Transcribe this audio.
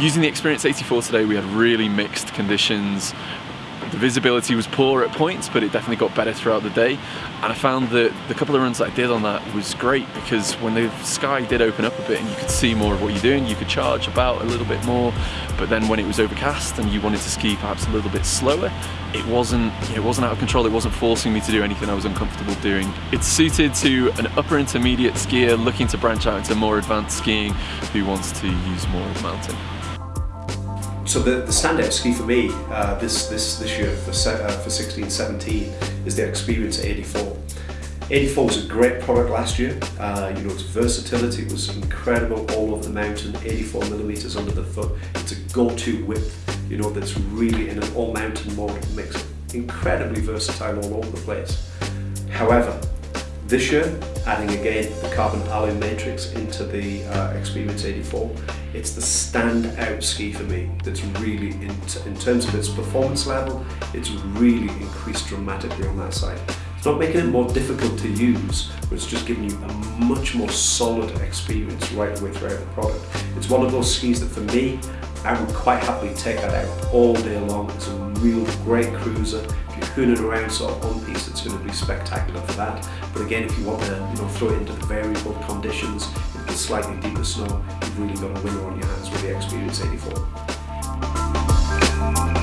Using the Experience 84 today, we had really mixed conditions. The visibility was poor at points, but it definitely got better throughout the day. And I found that the couple of runs that I did on that was great because when the sky did open up a bit and you could see more of what you're doing, you could charge about a little bit more. But then when it was overcast and you wanted to ski perhaps a little bit slower, it wasn't it wasn't out of control. It wasn't forcing me to do anything I was uncomfortable doing. It's suited to an upper intermediate skier looking to branch out into more advanced skiing who wants to use more of the mountain. So the, the standout ski for me uh, this, this, this year for, uh, for 16-17 is the Experience 84. 84 was a great product last year. Uh, you know, its versatility was incredible all over the mountain, 84 millimeters under the foot. It's a go-to width, you know, that's really in an all mountain mode makes it incredibly versatile all over the place. However, this year, adding again the carbon alloy matrix into the uh, Experience 84, it's the standout ski for me that's really, in, in terms of its performance level, it's really increased dramatically on that side. It's not making it more difficult to use, but it's just giving you a much more solid experience right the way throughout the product. It's one of those skis that for me, I would quite happily take that out all day long. It's a real great cruiser. If you're hooning around sort of on piste, it's going to be spectacular for that. But again, if you want to you know, throw it into the variable conditions, slightly deeper snow, you've really got a winner on your hands with the Experience 84.